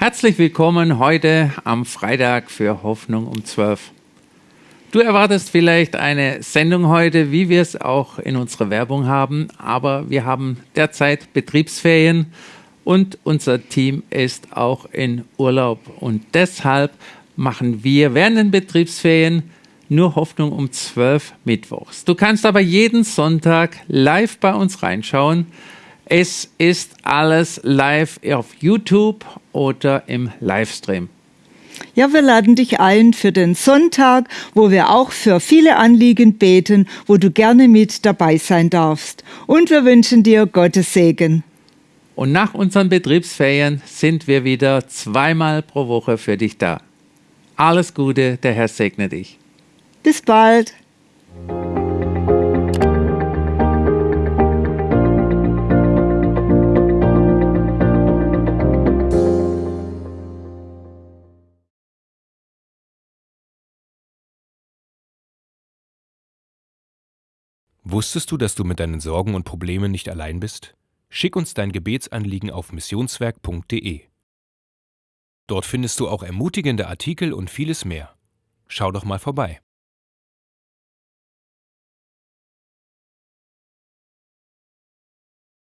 Herzlich willkommen heute am Freitag für Hoffnung um 12. Du erwartest vielleicht eine Sendung heute, wie wir es auch in unserer Werbung haben, aber wir haben derzeit Betriebsferien und unser Team ist auch in Urlaub und deshalb machen wir während den Betriebsferien nur Hoffnung um 12 Mittwochs. Du kannst aber jeden Sonntag live bei uns reinschauen. Es ist alles live auf YouTube oder im Livestream. Ja, wir laden dich ein für den Sonntag, wo wir auch für viele Anliegen beten, wo du gerne mit dabei sein darfst. Und wir wünschen dir Gottes Segen. Und nach unseren Betriebsferien sind wir wieder zweimal pro Woche für dich da. Alles Gute, der Herr segne dich. Bis bald. Wusstest du, dass du mit deinen Sorgen und Problemen nicht allein bist? Schick uns dein Gebetsanliegen auf missionswerk.de. Dort findest du auch ermutigende Artikel und vieles mehr. Schau doch mal vorbei.